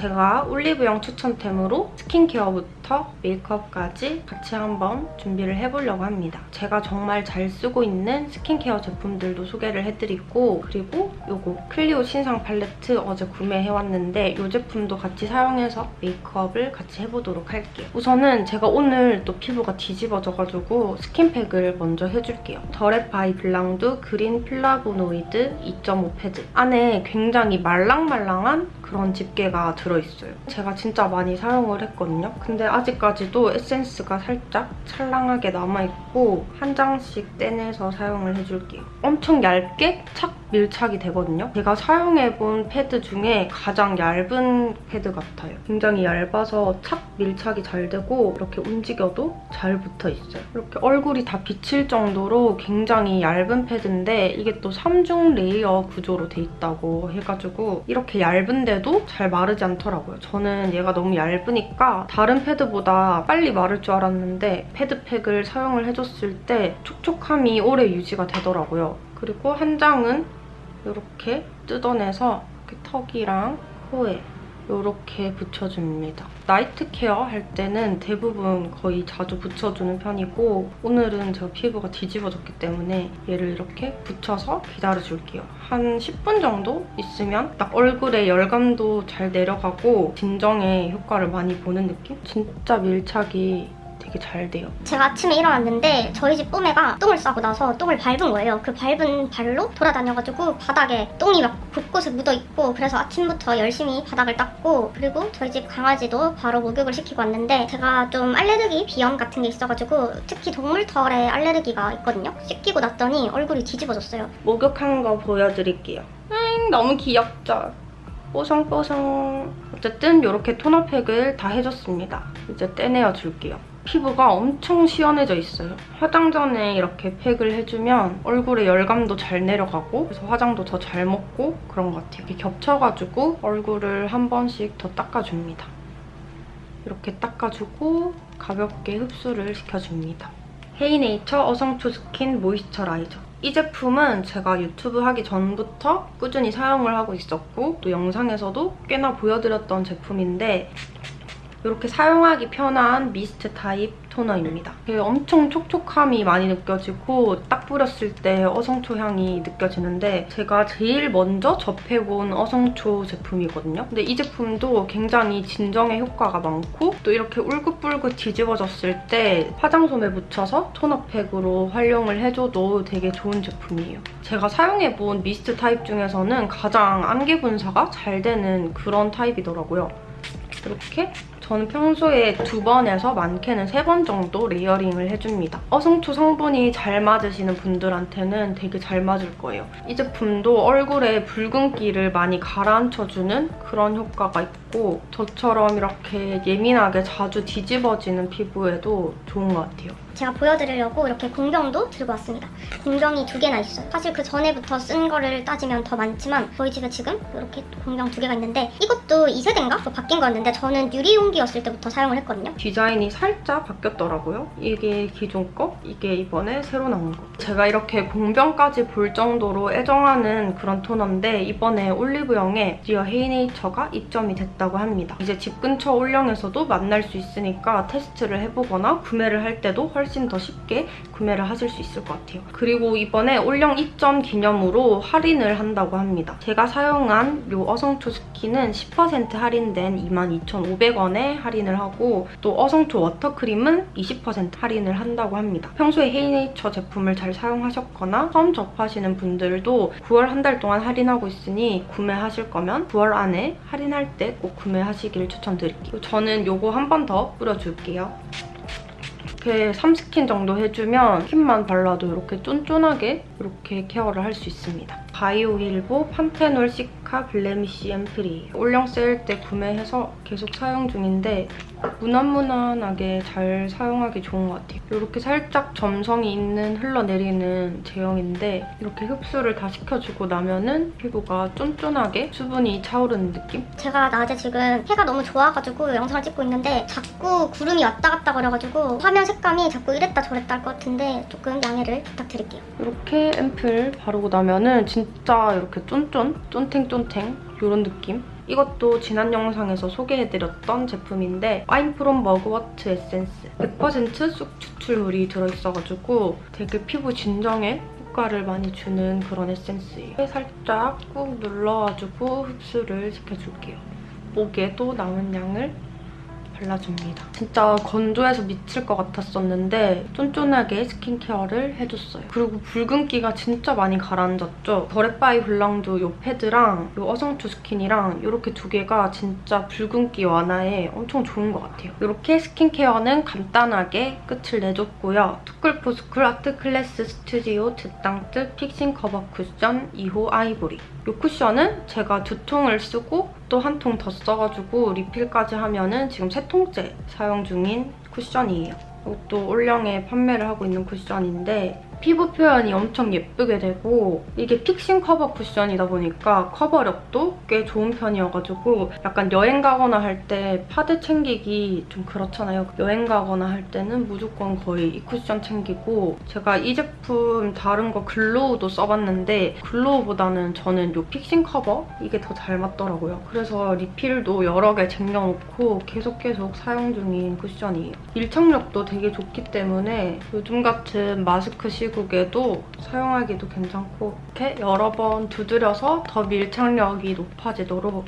제가 올리브영 추천템으로 스킨케어부터 메이크업까지 같이 한번 준비를 해보려고 합니다. 제가 정말 잘 쓰고 있는 스킨케어 제품들도 소개를 해드리고 그리고 요거 클리오 신상 팔레트 어제 구매해왔는데 이 제품도 같이 사용해서 메이크업을 같이 해보도록 할게요. 우선은 제가 오늘 또 피부가 뒤집어져가지고 스킨팩을 먼저 해줄게요. 더랩바이블랑두 그린 플라보노이드 2.5 패드 안에 굉장히 말랑말랑한 그런 집게가 들어있어요. 제가 진짜 많이 사용을 했거든요. 근데 아직까지도 에센스가 살짝 찰랑하게 남아있고 한 장씩 떼내서 사용을 해줄게요. 엄청 얇게 착 밀착이 되거든요. 제가 사용해본 패드 중에 가장 얇은 패드 같아요. 굉장히 얇아서 착 밀착이 잘 되고 이렇게 움직여도 잘 붙어있어요. 이렇게 얼굴이 다 비칠 정도로 굉장히 얇은 패드인데 이게 또 3중 레이어 구조로 돼 있다고 해가지고 이렇게 얇은데도 잘 마르지 않더라고요. 저는 얘가 너무 얇으니까 다른 패드보다 빨리 마를 줄 알았는데 패드팩을 사용을 해줬을 때 촉촉함이 오래 유지가 되더라고요. 그리고 한 장은 이렇게 뜯어내서 이렇게 턱이랑 코에 이렇게 붙여줍니다. 나이트 케어 할 때는 대부분 거의 자주 붙여주는 편이고 오늘은 제가 피부가 뒤집어졌기 때문에 얘를 이렇게 붙여서 기다려줄게요. 한 10분 정도 있으면 딱 얼굴에 열감도 잘 내려가고 진정에 효과를 많이 보는 느낌? 진짜 밀착이 되게 잘 돼요. 제가 아침에 일어났는데 저희 집 뽀매가 똥을 싸고 나서 똥을 밟은 거예요. 그 밟은 발로 돌아다녀가지고 바닥에 똥이 막 곳곳에 묻어있고 그래서 아침부터 열심히 바닥을 닦고 그리고 저희 집 강아지도 바로 목욕을 시키고 왔는데 제가 좀 알레르기 비염 같은 게 있어가지고 특히 동물털에 알레르기가 있거든요. 씻기고 났더니 얼굴이 뒤집어졌어요. 목욕한 거 보여드릴게요. 음, 너무 귀엽죠? 뽀송뽀송. 어쨌든 이렇게 토너팩을 다 해줬습니다. 이제 떼내어 줄게요. 피부가 엄청 시원해져 있어요. 화장 전에 이렇게 팩을 해주면 얼굴에 열감도 잘 내려가고 그래서 화장도 더 잘 먹고 그런 것 같아요. 이렇게 겹쳐가지고 얼굴을 한 번씩 더 닦아줍니다. 이렇게 닦아주고 가볍게 흡수를 시켜줍니다. 헤이네이처 어성초 스킨 모이스처라이저. 이 제품은 제가 유튜브 하기 전부터 꾸준히 사용을 하고 있었고 또 영상에서도 꽤나 보여드렸던 제품인데 이렇게 사용하기 편한 미스트 타입 토너입니다. 엄청 촉촉함이 많이 느껴지고 딱 뿌렸을 때 어성초 향이 느껴지는데 제가 제일 먼저 접해본 어성초 제품이거든요. 근데 이 제품도 굉장히 진정에 효과가 많고 또 이렇게 울긋불긋 뒤집어졌을 때 화장솜에 묻혀서 토너팩으로 활용을 해줘도 되게 좋은 제품이에요. 제가 사용해본 미스트 타입 중에서는 가장 안개 분사가 잘 되는 그런 타입이더라고요. 이렇게 저는 평소에 두 번에서 많게는 세 번 정도 layering을 해줍니다. 어성초 성분이 잘 맞으시는 분들한테는 되게 잘 맞을 거예요. 이 제품도 얼굴에 붉은기를 많이 가라앉혀주는 그런 효과가 있고 저처럼 이렇게 예민하게 자주 뒤집어지는 피부에도 좋은 것 같아요. 제가 보여드리려고 이렇게 공병도 들고 왔습니다. 공병이 두 개나 있어요. 사실 그 전에부터 쓴 거를 따지면 더 많지만 저희 집에 지금 이렇게 공병 두 개가 있는데 이것도 2세대인가? 바뀐 거였는데 저는 유리용기 였을 때부터 사용을 했거든요. 디자인이 살짝 바뀌었더라고요. 이게 기존 거, 이게 이번에 새로 나온 거. 제가 이렇게 공병까지 볼 정도로 애정하는 그런 토너인데 이번에 올리브영에 디어 헤이네이처가 입점이 됐다고 합니다. 이제 집 근처 올영에서도 만날 수 있으니까 테스트를 해보거나 구매를 할 때도 훨씬 더 쉽게 구매를 하실 수 있을 것 같아요. 그리고 이번에 올영 입점 기념으로 할인을 한다고 합니다. 제가 사용한 이 어성초 스 킨은 10% 할인된 22,500원에 할인을 하고 또 어성초 워터크림은 20% 할인을 한다고 합니다. 평소에 헤이네이처 제품을 잘 사용하셨거나 처음 접하시는 분들도 9월 한 달 동안 할인하고 있으니 구매하실 거면 9월 안에 할인할 때 꼭 구매하시길 추천드릴게요. 저는 이거 한 번 더 뿌려줄게요. 이렇게 3스킨 정도 해주면 스킨만 발라도 이렇게 쫀쫀하게 이렇게 케어를 할 수 있습니다. 바이오힐보 판테놀 시카 블레미쉬 앰플이에요. 올영 세일 때 구매해서 계속 사용 중인데 무난무난하게 잘 사용하기 좋은 것 같아요. 이렇게 살짝 점성이 있는 흘러내리는 제형인데 이렇게 흡수를 다 시켜주고 나면은 피부가 쫀쫀하게 수분이 차오르는 느낌? 제가 낮에 지금 해가 너무 좋아가지고 영상을 찍고 있는데 자꾸 구름이 왔다 갔다 거려가지고 화면 색감이 자꾸 이랬다 저랬다 할 것 같은데 조금 양해를 부탁드릴게요. 이렇게 앰플 바르고 나면은 진짜 이렇게 쫀쫀? 쫀탱쫀 쿠션탱 이런 느낌? 이것도 지난 영상에서 소개해드렸던 제품인데 I'm from Mugwort 에센스 100%쑥 추출물이 들어있어가지고 되게 피부 진정에 효과를 많이 주는 그런 에센스예요. 살짝 꾹 눌러가지고 흡수를 시켜줄게요. 목에도 남은 양을 발라줍니다. 진짜 건조해서 미칠 것 같았었는데 쫀쫀하게 스킨케어를 해줬어요. 그리고 붉은기가 진짜 많이 가라앉았죠. 더랩바이블랑두 이 패드랑 이 어성초 스킨이랑 이렇게 두 개가 진짜 붉은기 완화에 엄청 좋은 것 같아요. 이렇게 스킨케어는 간단하게 끝을 내줬고요. 투쿨포스쿨 아트클래스 스튜디오 드땅뜨 fixing cover 쿠션 2호 아이보리. 이 쿠션은 제가 두 통을 쓰고 또 한 통 더 써가지고 리필까지 하면은 지금 세 통째 사용 중인 쿠션이에요. 이것도 올영에 판매를 하고 있는 쿠션인데 피부 표현이 엄청 예쁘게 되고 이게 fixing cover 쿠션이다 보니까 커버력도 꽤 좋은 편이어가지고 약간 여행 가거나 할 때 파데 챙기기 좀 그렇잖아요. 여행 가거나 할 때는 무조건 거의 이 쿠션 챙기고 제가 이 제품 다른 거 glow도 써봤는데 glow보다는 저는 이 fixing cover 이게 더 잘 맞더라고요. 그래서 리필도 여러 개 쟁여놓고 계속 계속 사용 중인 쿠션이에요. 밀착력도 되게 좋기 때문에 요즘 같은 마스크 시 국에도 사용하기도 괜찮고 이렇게 여러 번 두드려서 더 밀착력이 높아지도록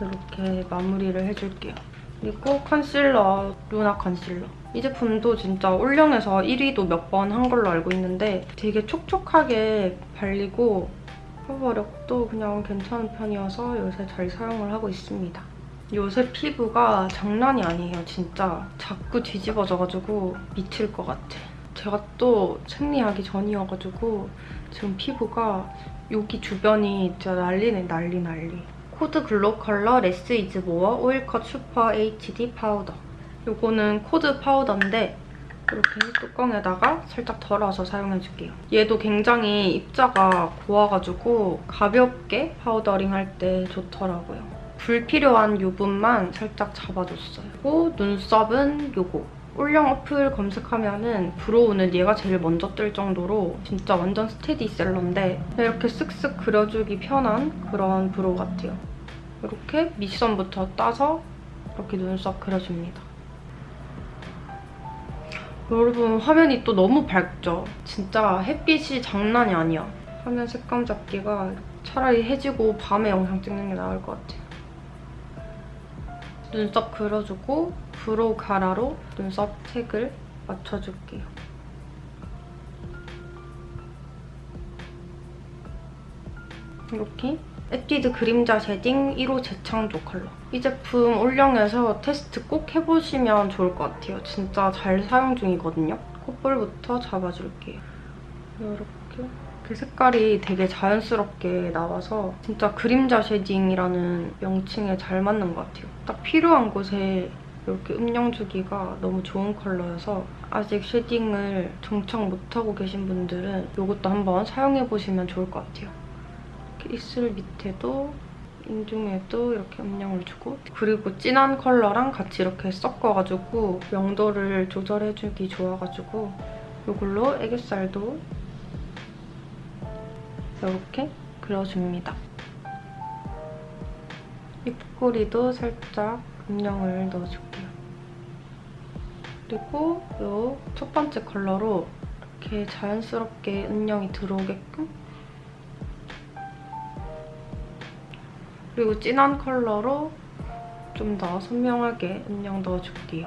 이렇게 마무리를 해줄게요. 그리고 컨실러, 루나 컨실러. 이 제품도 진짜 올영에서 1위도 몇 번 한 걸로 알고 있는데 되게 촉촉하게 발리고 커버력도 그냥 괜찮은 편이어서 요새 잘 사용을 하고 있습니다. 요새 피부가 장난이 아니에요, 진짜. 자꾸 뒤집어져가지고 미칠 것 같아. 제가 또 생리하기 전이어가지고 지금 피부가 여기 주변이 진짜 난리네, 난리 난리. 코드글로컬러 less is more oil cut super HD 파우더. 요거는 코드 파우더인데 이렇게 뚜껑에다가 살짝 덜어서 사용해줄게요. 얘도 굉장히 입자가 고와가지고 가볍게 powdering 할 때 좋더라고요. 불필요한 유분만 살짝 잡아줬어요. 그리고 눈썹은 요거. 올영 어플 검색하면은 brow는 얘가 제일 먼저 뜰 정도로 진짜 완전 스테디셀러인데 이렇게 쓱쓱 그려주기 편한 그런 brow 같아요. 이렇게 밑선부터 따서 이렇게 눈썹 그려줍니다. 여러분 화면이 또 너무 밝죠? 진짜 햇빛이 장난이 아니야. 화면 색감 잡기가 차라리 해지고 밤에 영상 찍는 게 나을 것 같아요. 눈썹 그려주고 브로우카라로 눈썹 색을 맞춰줄게요. 이렇게 에뛰드 그림자 shading 1호 재창조 컬러. 이 제품 올영에서 테스트 꼭 해보시면 좋을 것 같아요. 진짜 잘 사용 중이거든요. 콧볼부터 잡아줄게요. 이렇게. 그 색깔이 되게 자연스럽게 나와서 진짜 그림자 shading이라는 명칭에 잘 맞는 것 같아요. 딱 필요한 곳에 이렇게 음영 주기가 너무 좋은 컬러여서 아직 shading을 정착 못하고 계신 분들은 이것도 한번 사용해보시면 좋을 것 같아요. 입술 밑에도 인중에도 이렇게 음영을 주고 그리고 진한 컬러랑 같이 이렇게 섞어가지고 명도를 조절해주기 좋아가지고 이걸로 애교살도 이렇게 그려줍니다. 입꼬리도 살짝 음영을 넣어줄게요. 그리고 이 첫 번째 컬러로 이렇게 자연스럽게 음영이 들어오게끔 그리고 진한 컬러로 좀 더 선명하게 음영 넣어줄게요.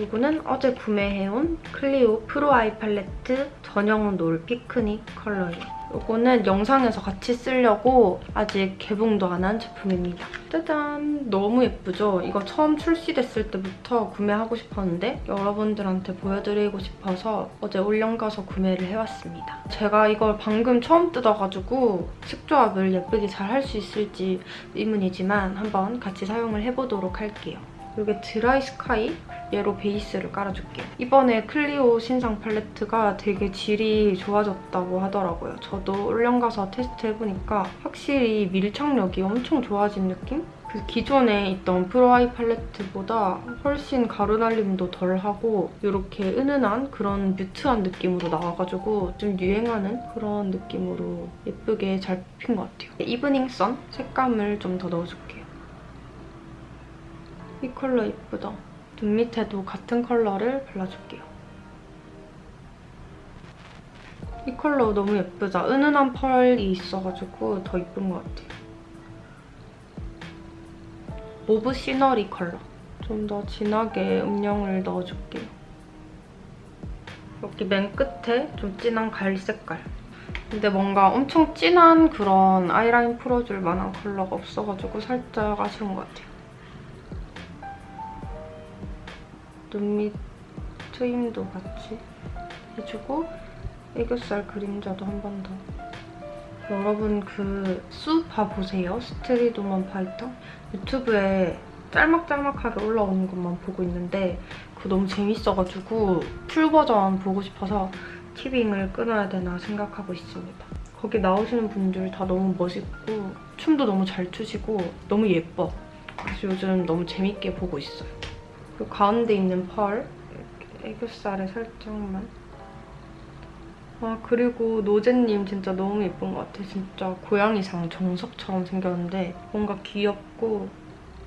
이거는 어제 구매해온 클리오 프로 아이 팔레트 전용은 놀 피크닉 컬러예요. 이거는 영상에서 같이 쓰려고 아직 개봉도 안 한 제품입니다. 짜잔! 너무 예쁘죠? 이거 처음 출시됐을 때부터 구매하고 싶었는데 여러분들한테 보여드리고 싶어서 어제 올영 가서 구매를 해왔습니다. 제가 이걸 방금 처음 뜯어가지고 색조합을 예쁘게 잘 할 수 있을지 의문이지만 한번 같이 사용을 해보도록 할게요. 이게 드라이 스카이 얘로 베이스를 깔아줄게요. 이번에 클리오 신상 팔레트가 되게 질이 좋아졌다고 하더라고요. 저도 올영 가서 테스트 해보니까 확실히 밀착력이 엄청 좋아진 느낌? 그 기존에 있던 프로아이 팔레트보다 훨씬 가루 날림도 덜하고 이렇게 은은한 그런 mute한 느낌으로 나와가지고 좀 유행하는 그런 느낌으로 예쁘게 잘 뽑힌 것 같아요. 이브닝 선 색감을 좀 더 넣어줄게요. 이 컬러 예쁘다. 눈 밑에도 같은 컬러를 발라줄게요. 이 컬러 너무 예쁘죠? 은은한 펄이 있어가지고 더 예쁜 것 같아요. mauve scenery 컬러. 좀 더 진하게 음영을 넣어줄게요. 여기 맨 끝에 좀 진한 갈색 색깔. 근데 뭔가 엄청 진한 그런 아이라인 풀어줄 만한 컬러가 없어가지고 살짝 아쉬운 것 같아요. 눈밑 트임도 같이 해주고 애교살 그림자도 한 번 더. 여러분 그 스우파 보세요. 스트릿 우먼 파이터. 유튜브에 짤막짤막하게 올라오는 것만 보고 있는데 그거 너무 재밌어가지고 full 버전 보고 싶어서 티빙을 끊어야 되나 생각하고 있습니다. 거기 나오시는 분들 다 너무 멋있고 춤도 너무 잘 추시고 너무 예뻐. 그래서 요즘 너무 재밌게 보고 있어요. 그 가운데 있는 펄 애교살에 살짝만 아 그리고 노제님 진짜 너무 예쁜 것 같아. 진짜 고양이상 정석처럼 생겼는데 뭔가 귀엽고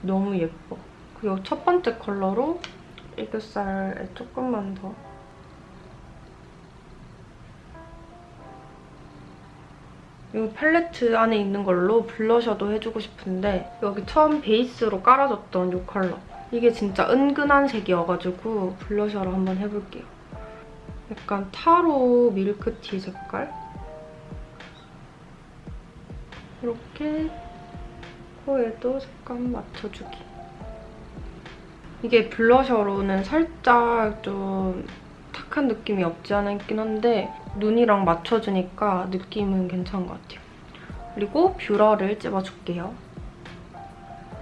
너무 예뻐. 그리고 첫 번째 컬러로 애교살에 조금만 더 이 팔레트 안에 있는 걸로 블러셔도 해주고 싶은데 여기 처음 베이스로 깔아줬던 이 컬러 이게 진짜 은근한 색이어가지고 블러셔로 한번 해볼게요. 약간 타로 밀크티 색깔 이렇게 코에도 색감 맞춰주기 이게 블러셔로는 살짝 좀 탁한 느낌이 없지 않아 있긴 한데 눈이랑 맞춰주니까 느낌은 괜찮은 것 같아요. 그리고 뷰러를 찝어줄게요.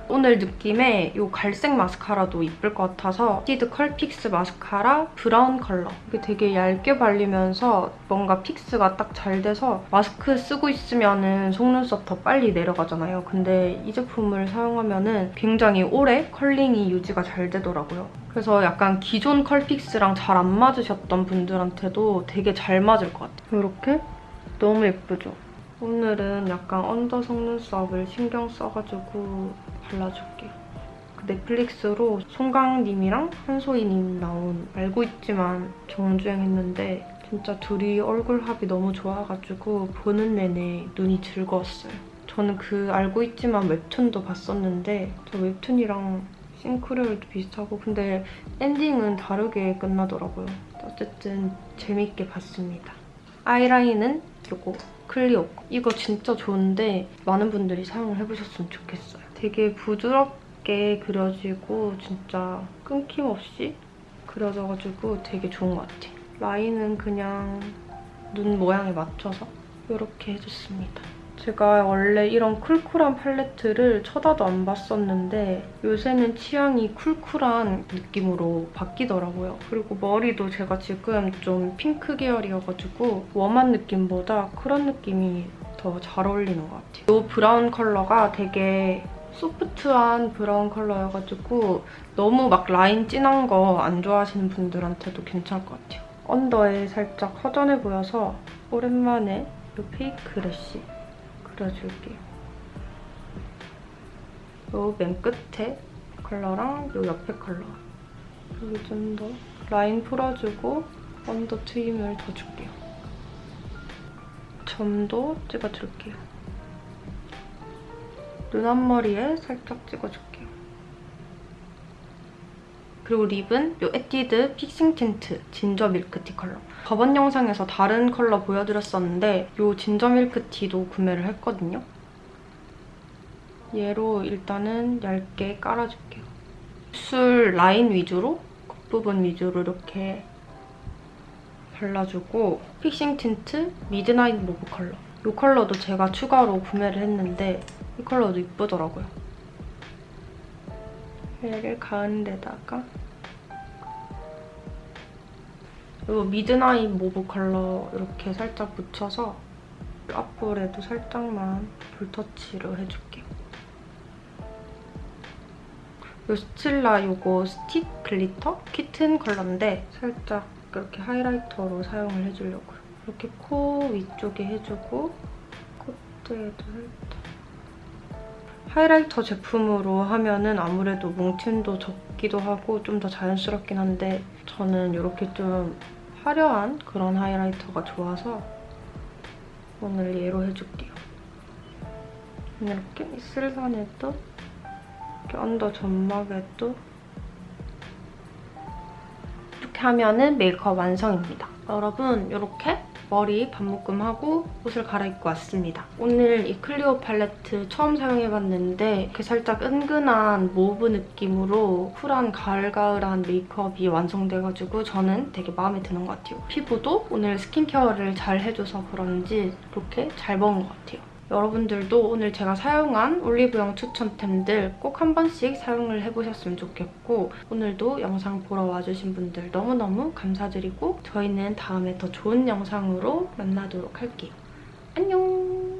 오늘 느낌에 이 갈색 마스카라도 이쁠 것 같아서 에뛰드 컬픽스 마스카라 브라운 컬러. 이게 되게 얇게 발리면서 뭔가 fix가 딱 잘 돼서 마스크 쓰고 있으면 속눈썹 더 빨리 내려가잖아요. 근데 이 제품을 사용하면 굉장히 오래 curling이 유지가 잘 되더라고요. 그래서 약간 기존 컬픽스랑 잘 안 맞으셨던 분들한테도 되게 잘 맞을 것 같아요. 이렇게 너무 예쁘죠? 오늘은 약간 under 속눈썹을 신경 써가지고 발라줄게요. 그 넷플릭스로 송강님이랑 한소희님 나온 알고 있지만 정주행했는데 진짜 둘이 얼굴 합이 너무 좋아가지고 보는 내내 눈이 즐거웠어요. 저는 그 알고 있지만 웹툰도 봤었는데 저 웹툰이랑 싱크로율도 비슷하고 근데 엔딩은 다르게 끝나더라고요. 어쨌든 재밌게 봤습니다. 아이라인은 이거 클리오 이거 진짜 좋은데 많은 분들이 사용을 해보셨으면 좋겠어요. 되게 부드럽게 그려지고 진짜 끊김없이 그려져가지고 되게 좋은 것 같아요. 라인은 그냥 눈 모양에 맞춰서 이렇게 해줬습니다. 제가 원래 이런 쿨쿨한 팔레트를 쳐다도 안 봤었는데 요새는 취향이 쿨쿨한 느낌으로 바뀌더라고요. 그리고 머리도 제가 지금 좀 핑크 계열이어가지고 웜한 느낌보다 그런 느낌이 더 잘 어울리는 것 같아요. 이 브라운 컬러가 되게 소프트한 브라운 컬러여가지고 너무 막 라인 진한 거 안 좋아하시는 분들한테도 괜찮을 것 같아요. under에 살짝 허전해 보여서 오랜만에 이 fake lash 그려줄게요. 요 맨 끝에 컬러랑 요 옆에 컬러 여기 좀 더 라인 풀어주고 under 트임을 더 줄게요. 점도 찍어줄게요. 눈 앞머리에 살짝 찍어줄게요. 그리고 립은 이 에뛰드 fixing tint ginger milk tea 컬러. 저번 영상에서 다른 컬러 보여드렸었는데 이 ginger milk tea도 구매를 했거든요. 얘로 일단은 얇게 깔아줄게요. 입술 라인 위주로, 겉부분 위주로 이렇게 발라주고 fixing tint midnight mauve 컬러. 이 컬러도 제가 추가로 구매를 했는데 이 컬러도 이쁘더라고요. 얘를 가운데다가 이 midnight mauve 컬러 이렇게 살짝 묻혀서 앞볼에도 살짝만 볼터치를 해줄게요. 요 스틸라 요거 스틱 glitter kitten 컬러인데 살짝 이렇게 highlighter로 사용을 해주려고요. 이렇게 코 위쪽에 해주고 콧대에도 살짝 highlighter 제품으로 하면은 아무래도 뭉침도 적기도 하고 좀 더 자연스럽긴 한데 저는 이렇게 좀 화려한 그런 highlighter가 좋아서 오늘 얘로 해줄게요. 이렇게 입술산에도 이렇게 under 점막에도 이렇게 하면은 메이크업 완성입니다. 여러분 이렇게 머리 반묶음하고 옷을 갈아입고 왔습니다. 오늘 이 클리오 팔레트 처음 사용해봤는데 이렇게 살짝 은근한 mauve 느낌으로 쿨한 가을가을한 메이크업이 완성돼가지고 저는 되게 마음에 드는 것 같아요. 피부도 오늘 스킨케어를 잘 해줘서 그런지 이렇게 잘 먹은 것 같아요. 여러분들도 오늘 제가 사용한 올리브영 추천템들 꼭 한 번씩 사용을 해보셨으면 좋겠고 오늘도 영상 보러 와주신 분들 너무너무 감사드리고 저희는 다음에 더 좋은 영상으로 만나도록 할게요. 안녕!